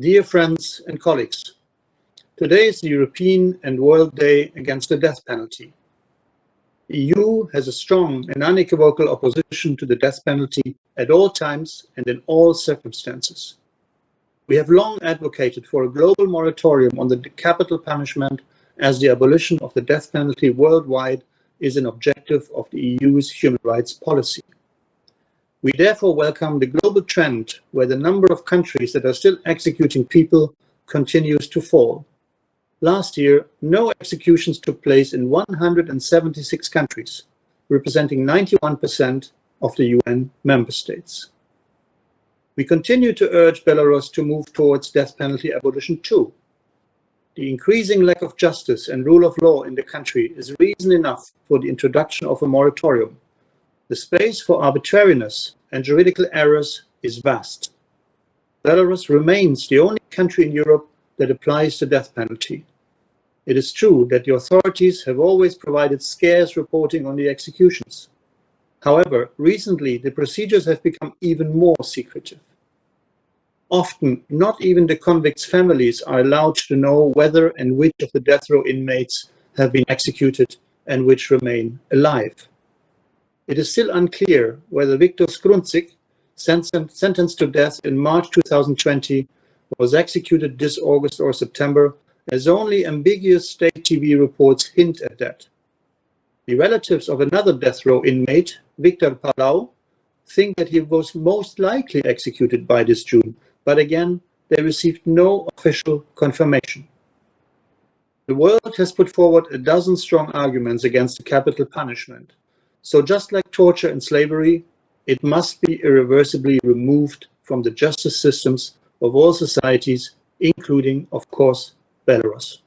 Dear friends and colleagues, today is the European and World Day against the death penalty. The EU has a strong and unequivocal opposition to the death penalty at all times and in all circumstances. We have long advocated for a global moratorium on the capital punishment as the abolition of the death penalty worldwide is an objective of the EU's human rights policy. We therefore welcome the global trend where the number of countries that are still executing people continues to fall. Last year, no executions took place in 176 countries, representing 91% of the UN member states. We continue to urge Belarus to move towards death penalty abolition too. The increasing lack of justice and rule of law in the country is reason enough for the introduction of a moratorium. The space for arbitrariness and juridical errors is vast. Belarus remains the only country in Europe that applies the death penalty. It is true that the authorities have always provided scarce reporting on the executions. However, recently the procedures have become even more secretive. Often, not even the convicts' families are allowed to know whether and which of the death row inmates have been executed and which remain alive. It is still unclear whether Viktor Skrundzik, sentenced to death in March 2020, was executed this August or September, as only ambiguous state TV reports hint at that. The relatives of another death row inmate, Victor Palau, think that he was most likely executed by this June, but again, they received no official confirmation. The world has put forward a dozen strong arguments against capital punishment. So just like torture and slavery, it must be irreversibly removed from the justice systems of all societies, including, of course, Belarus.